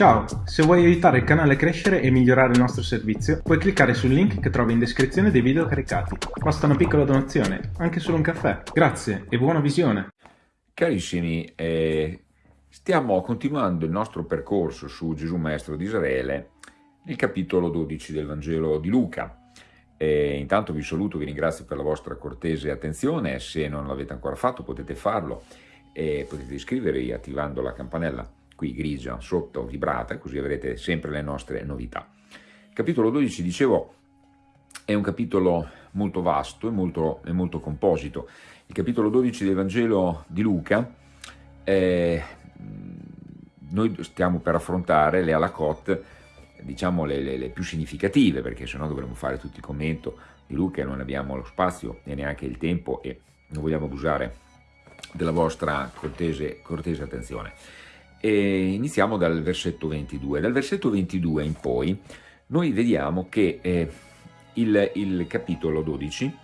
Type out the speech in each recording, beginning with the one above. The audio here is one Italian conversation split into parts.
Ciao, se vuoi aiutare il canale a crescere e migliorare il nostro servizio, puoi cliccare sul link che trovi in descrizione dei video caricati. Basta una piccola donazione, anche solo un caffè. Grazie e buona visione! Carissimi, eh, stiamo continuando il nostro percorso su Gesù Maestro di Israele nel capitolo 12 del Vangelo di Luca. E intanto vi saluto, vi ringrazio per la vostra cortese attenzione, se non l'avete ancora fatto potete farlo e potete iscrivervi attivando la campanella qui grigia sotto vibrata, così avrete sempre le nostre novità. Capitolo 12, dicevo, è un capitolo molto vasto e molto, e molto composito. Il capitolo 12 del Vangelo di Luca, eh, noi stiamo per affrontare le alakot, diciamo le, le, le, più significative, perché sennò dovremmo fare tutto il commento di Luca e non abbiamo lo spazio e neanche il tempo e non vogliamo abusare della vostra cortese, cortese attenzione. E iniziamo dal versetto 22. Dal versetto 22 in poi noi vediamo che eh, il, il capitolo 12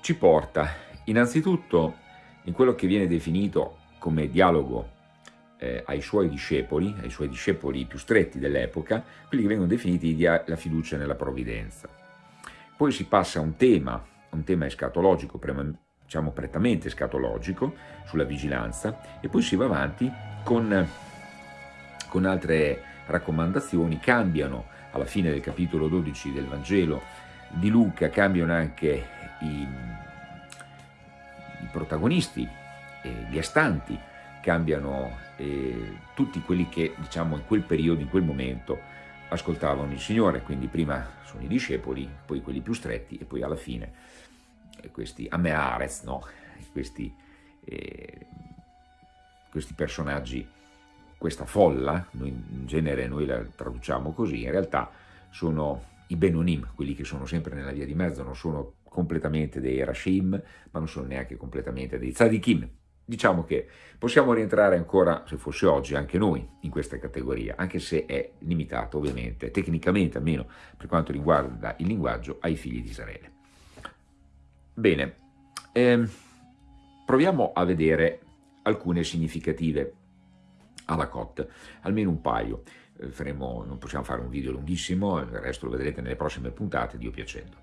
ci porta innanzitutto in quello che viene definito come dialogo eh, ai suoi discepoli, ai suoi discepoli più stretti dell'epoca, quelli che vengono definiti la fiducia nella provvidenza. Poi si passa a un tema, un tema escatologico, diciamo prettamente escatologico, sulla vigilanza, e poi si va avanti con, con altre raccomandazioni, cambiano alla fine del capitolo 12 del Vangelo di Luca, cambiano anche i, i protagonisti, eh, gli astanti, cambiano eh, tutti quelli che diciamo in quel periodo, in quel momento ascoltavano il Signore, quindi prima sono i discepoli, poi quelli più stretti e poi alla fine questi Ameares, no? questi eh, questi personaggi, questa folla, noi in genere noi la traduciamo così, in realtà sono i Benonim, quelli che sono sempre nella via di mezzo, non sono completamente dei Rashim, ma non sono neanche completamente dei Tzadikim. Diciamo che possiamo rientrare ancora, se fosse oggi, anche noi in questa categoria, anche se è limitato ovviamente, tecnicamente almeno per quanto riguarda il linguaggio, ai figli di Israele. Bene, ehm, proviamo a vedere alcune significative alla COT, almeno un paio. Eh, faremo, non possiamo fare un video lunghissimo, il resto lo vedrete nelle prossime puntate, Dio piacendo.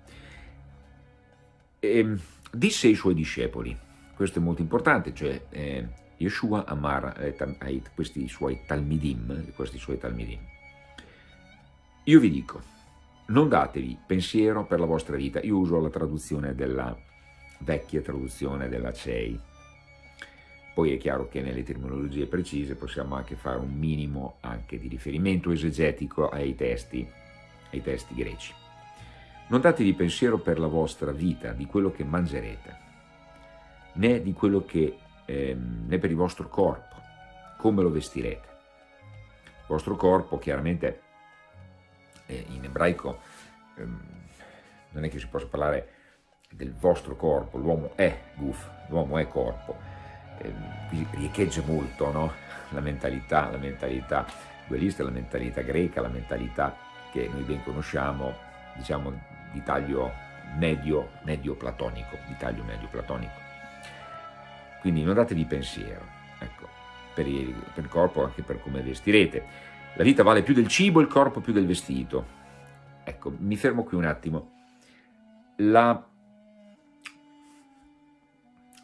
Ehm, disse ai suoi discepoli, questo è molto importante, cioè eh, Yeshua Amar eh, questi suoi talmidim, questi suoi talmidim. Io vi dico, non datevi pensiero per la vostra vita, io uso la traduzione della vecchia traduzione della CEI, poi è chiaro che nelle terminologie precise possiamo anche fare un minimo anche di riferimento esegetico ai testi, ai testi greci. Non datevi pensiero per la vostra vita, di quello che mangerete, né di quello che, eh, né per il vostro corpo, come lo vestirete. Il vostro corpo chiaramente eh, in ebraico eh, non è che si possa parlare del vostro corpo, l'uomo è guf, l'uomo è corpo, eh, riecheggia molto no? la mentalità, la mentalità dualista, la mentalità greca, la mentalità che noi ben conosciamo, diciamo di taglio medio, medio platonico, di taglio medio platonico. Quindi non datevi pensiero, ecco, per il, per il corpo anche per come vestirete. La vita vale più del cibo, il corpo più del vestito. Ecco, mi fermo qui un attimo. La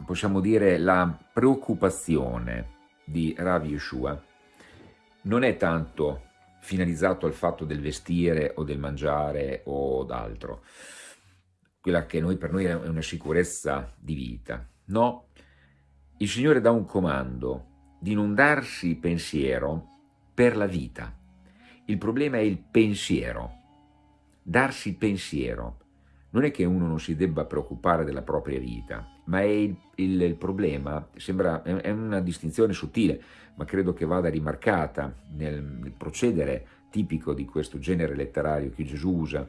possiamo dire, la preoccupazione di Rav Yeshua non è tanto finalizzato al fatto del vestire o del mangiare o d'altro, quella che noi, per noi è una sicurezza di vita. No, il Signore dà un comando di non darsi pensiero per la vita. Il problema è il pensiero, darsi pensiero. Non è che uno non si debba preoccupare della propria vita, ma il, il, il, problema, sembra, è una distinzione sottile, ma credo che vada rimarcata nel, nel procedere tipico di questo genere letterario che Gesù usa.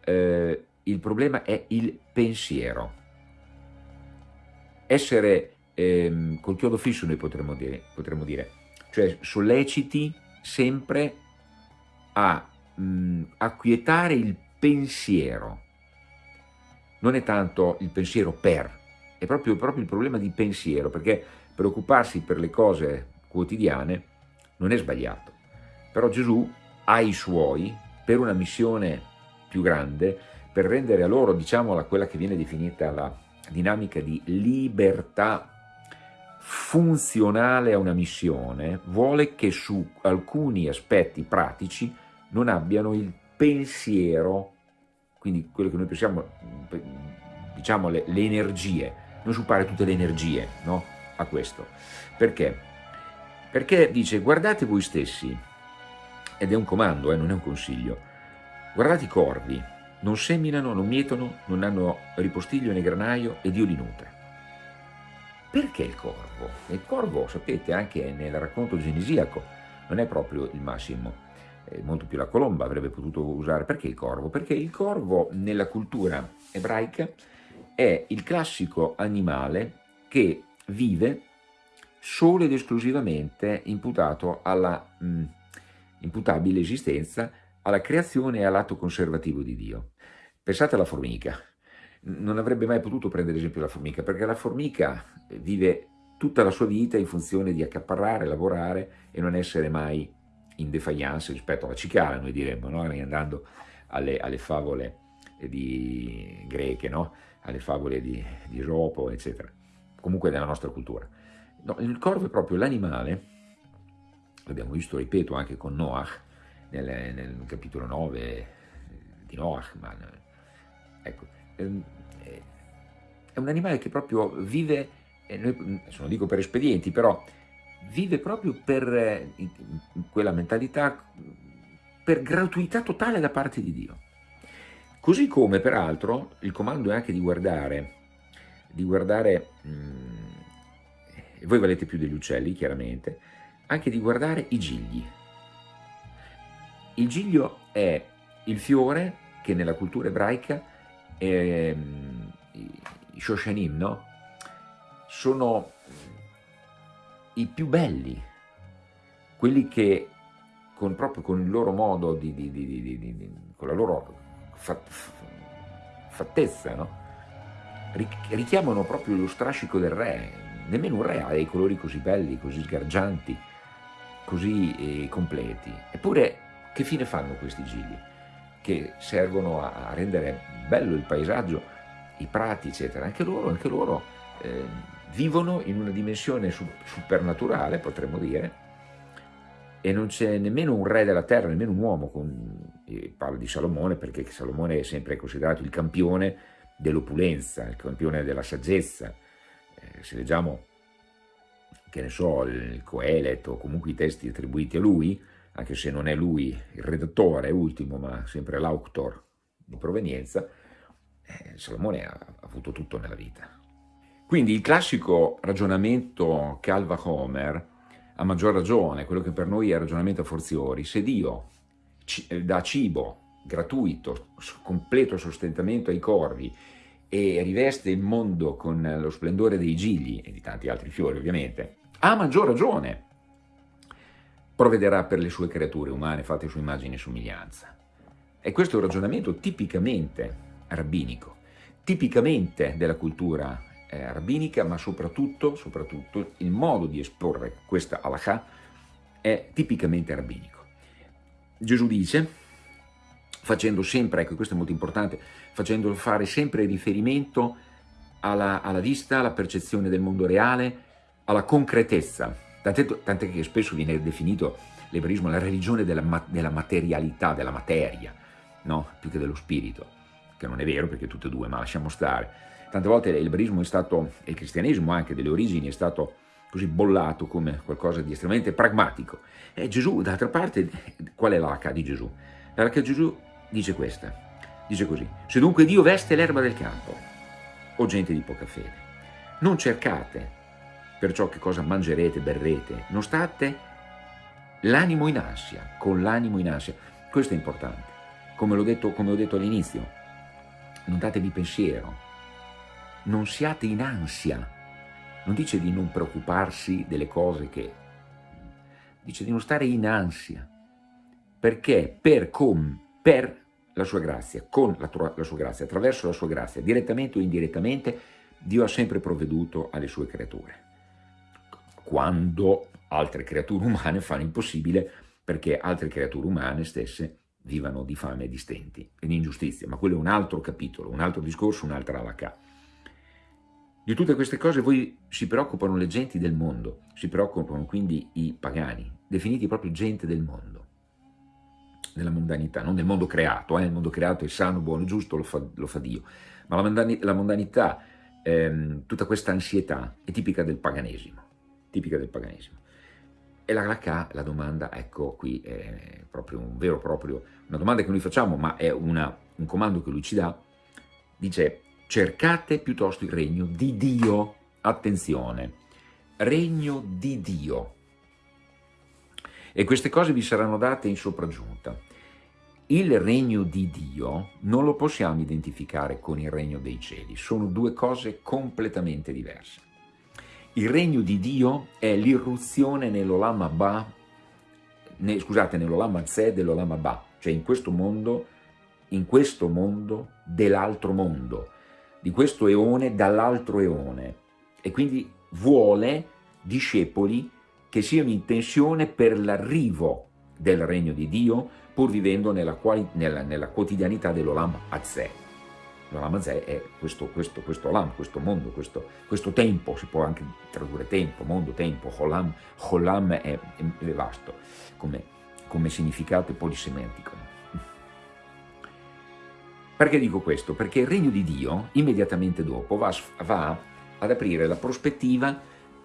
Eh, il problema è il pensiero. Essere eh, col chiodo fisso noi potremmo dire, potremmo dire, cioè solleciti sempre a mh, acquietare il pensiero, non è tanto il pensiero per, è proprio, proprio il problema di pensiero, perché preoccuparsi per le cose quotidiane non è sbagliato, però Gesù ha i suoi per una missione più grande, per rendere a loro, diciamo, quella che viene definita la dinamica di libertà funzionale a una missione, vuole che su alcuni aspetti pratici non abbiano il pensiero, quindi quello che noi pensiamo, diciamo le, le energie, non sciupare tutte le energie no? a questo. Perché? Perché dice guardate voi stessi, ed è un comando, eh, non è un consiglio, guardate i corvi, non seminano, non mietono, non hanno ripostiglio né granaio e Dio li nutre. Perché il corvo? Il corvo, sapete, anche nel racconto genesiaco, non è proprio il massimo, è molto più la colomba avrebbe potuto usare. Perché il corvo? Perché il corvo nella cultura ebraica è il classico animale che vive solo ed esclusivamente imputato alla mh, imputabile esistenza alla creazione e all'atto conservativo di Dio. Pensate alla formica, non avrebbe mai potuto prendere esempio la formica, perché la formica vive tutta la sua vita in funzione di accaparrare, lavorare e non essere mai in defiance rispetto alla cicala, noi diremmo, no? andando alle, alle favole di greche, no? alle favole di, di Esopo, eccetera, comunque nella nostra cultura. No, il corvo è proprio l'animale, l'abbiamo visto, ripeto, anche con Noach, nel, nel capitolo 9 di Noach, ma, ecco, è un animale che proprio vive, noi, non dico per espedienti, però vive proprio per quella mentalità, per gratuità totale da parte di Dio. Così come peraltro il comando è anche di guardare, di guardare, mh, mm, voi valete più degli uccelli chiaramente, anche di guardare i gigli, il giglio è il fiore che nella cultura ebraica, eh, i Shoshanim, no? sono i più belli, quelli che con, proprio con il loro modo, di, di, di, con la loro fattezza, no? richiamano proprio lo strascico del re, nemmeno un re ha dei colori così belli, così sgargianti, così eh, completi, eppure che fine fanno questi gigli? Che servono a rendere bello il paesaggio, i prati, eccetera. Anche loro, anche loro eh, vivono in una dimensione supernaturale, potremmo dire, e non c'è nemmeno un re della terra, nemmeno un uomo, con, parlo di Salomone perché Salomone è sempre considerato il campione dell'opulenza, il campione della saggezza. Eh, se leggiamo, che ne so, il Coelet o comunque i testi attribuiti a lui, anche se non è lui il redattore ultimo, ma sempre l'autor di provenienza, eh, Salomone ha, ha avuto tutto nella vita. Quindi il classico ragionamento Calva Homer, a maggior ragione, quello che per noi è ragionamento a forziori, se Dio eh, dà cibo gratuito, completo sostentamento ai corvi e riveste il mondo con lo splendore dei gigli e di tanti altri fiori ovviamente, ha maggior ragione provvederà per le sue creature umane fatte su immagine e somiglianza. E questo è un ragionamento tipicamente rabbinico, tipicamente della cultura eh, rabbinica, ma soprattutto, soprattutto il modo di esporre questa halakha è tipicamente rabbinico. Gesù dice, facendo sempre, ecco questo è molto importante, facendo fare sempre riferimento alla, alla vista, alla percezione del mondo reale, alla concretezza Tant'è, che spesso viene definito l'ebraismo la religione della, della materialità, della materia, no? più che dello spirito, che non è vero perché tutte e due, ma lasciamo stare. Tante volte l'ebraismo è stato, e il cristianesimo anche delle origini, è stato così bollato come qualcosa di estremamente pragmatico. E Gesù, d'altra parte, qual è l'H di Gesù? L'H di Gesù dice questa, dice così, se dunque Dio veste l'erba del campo, o gente di poca fede, non cercate perciò che cosa mangerete, berrete, non state l'animo in ansia, con l'animo in ansia. Questo è importante. Come, detto, ho detto all'inizio, non datevi pensiero, non siate in ansia. Non dice di non preoccuparsi delle cose che... Dice di non stare in ansia. Perché? Per, com, per la sua grazia, con la, la sua grazia, attraverso la sua grazia, direttamente o indirettamente, Dio ha sempre provveduto alle sue creature quando altre creature umane fanno il possibile perché altre creature umane stesse vivano di fame e di stenti e di ingiustizia, ma quello è un altro capitolo, un altro discorso, un'altra alacà. Di tutte queste cose voi si preoccupano le genti del mondo, si preoccupano quindi i pagani, definiti proprio gente del mondo, della mondanità, non del mondo creato, eh? il mondo creato è sano, buono, giusto, lo fa, lo fa Dio, ma la, la mondanità, ehm, tutta questa ansietà è tipica del paganesimo, tipica del paganesimo. E la Raka, la domanda, ecco qui, è proprio un vero proprio, una domanda che noi facciamo, ma è una, un comando che lui ci dà, dice cercate piuttosto il regno di Dio, attenzione, regno di Dio. E queste cose vi saranno date in sopraggiunta. Il regno di Dio non lo possiamo identificare con il regno dei cieli, sono due cose completamente diverse. Il regno di Dio è l'irruzione nell'Olam Abba, ne, scusate, nell'Olam Azeh dell'Olam Abba, cioè in questo mondo, in questo mondo dell'altro mondo, di questo eone dall'altro eone. E quindi vuole discepoli che siano in tensione per l'arrivo del regno di Dio, pur vivendo nella, nella, nella quotidianità dell'Olam Azeh. L'Olamazè è questo, questo, questo Olam, questo mondo, questo, questo, tempo, si può anche tradurre tempo, mondo, tempo, Olam, Olam è, è, vasto come, come significato e polisementico. Perché dico questo? Perché il regno di Dio, immediatamente dopo, va, va ad aprire la prospettiva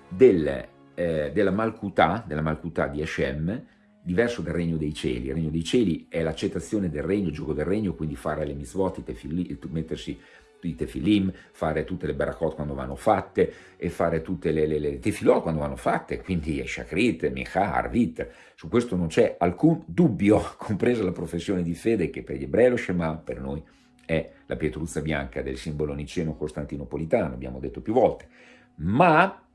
del, eh, della Malkutà, della Malkutà di Hashem, diverso dal regno dei cieli. Il regno dei cieli è l'accettazione del regno, il gioco del regno, quindi fare le mitzvot, mettersi i tefilim, fare tutte le barakot quando vanno fatte e fare tutte le, le, le tefilot quando vanno fatte, quindi shakrit, micha, arvit, su questo non c'è alcun dubbio, compresa la professione di fede che per gli ebrei lo Shema, per noi è la pietruzza bianca del simbolo niceno costantinopolitano, abbiamo detto più volte, ma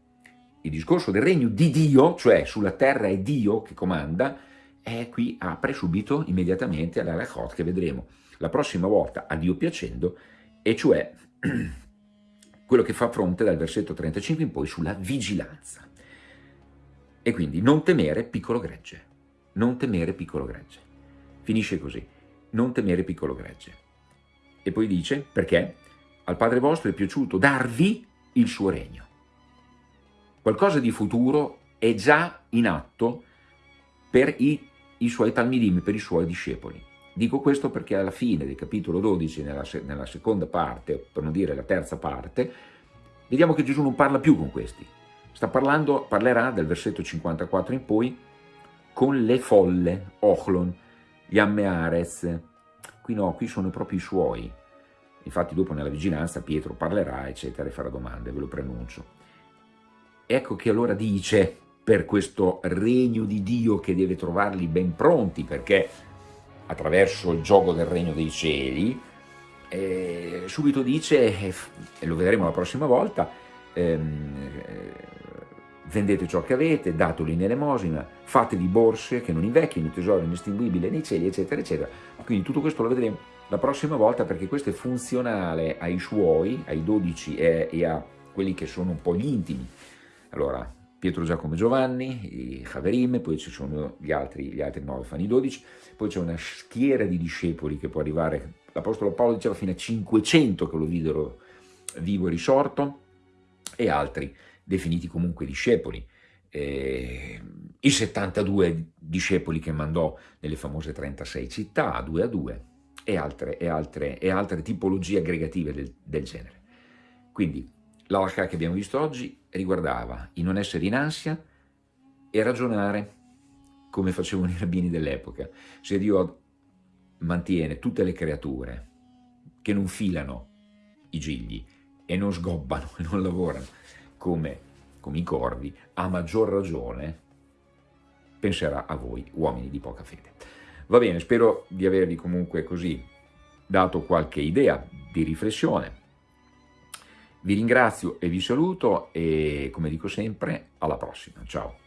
il discorso del regno di Dio, cioè sulla terra è Dio che comanda, è qui apre subito, immediatamente, alla Rachot che vedremo la prossima volta, a Dio piacendo, e cioè quello che fa fronte dal versetto 35 in poi sulla vigilanza. E quindi non temere piccolo gregge, non temere piccolo gregge. Finisce così, non temere piccolo gregge. E poi dice, perché al Padre vostro è piaciuto darvi il suo regno. Qualcosa di futuro è già in atto per i, i suoi talmidim, per i suoi discepoli. Dico questo perché alla fine del capitolo 12, nella, nella seconda parte, per non dire la terza parte, vediamo che Gesù non parla più con questi. Sta parlando, parlerà dal versetto 54 in poi con le folle, Ochlon, gli Ammeares. Qui no, qui sono proprio i suoi. Infatti dopo nella vigilanza Pietro parlerà, eccetera, e farà domande, ve lo pronuncio. Ecco che allora dice per questo regno di Dio che deve trovarli ben pronti perché attraverso il gioco del regno dei cieli eh, subito dice, e lo vedremo la prossima volta, ehm, vendete ciò che avete, datelo in elemosina, fatevi borse che non invecchino, tesoro inestinguibile nei cieli, eccetera, eccetera. Quindi tutto questo lo vedremo la prossima volta perché questo è funzionale ai suoi, ai dodici e, e a quelli che sono un po' gli intimi allora, Pietro, Giacomo Giovanni, i Haverim, poi ci sono gli altri, gli altri 9, fanno i 12, poi c'è una schiera di discepoli che può arrivare, l'Apostolo Paolo diceva fino a 500 che lo videro vivo e risorto, e altri definiti comunque discepoli. Eh, I 72 discepoli che mandò nelle famose 36 città, due a due, e altre, e altre, e altre tipologie aggregative del, del genere. Quindi L'alca che abbiamo visto oggi riguardava il non essere in ansia e ragionare come facevano i rabbini dell'epoca. Se Dio mantiene tutte le creature che non filano i gigli e non sgobbano e non lavorano come, come i corvi, a maggior ragione penserà a voi, uomini di poca fede. Va bene, spero di avervi comunque così dato qualche idea di riflessione vi ringrazio e vi saluto e come dico sempre alla prossima, ciao!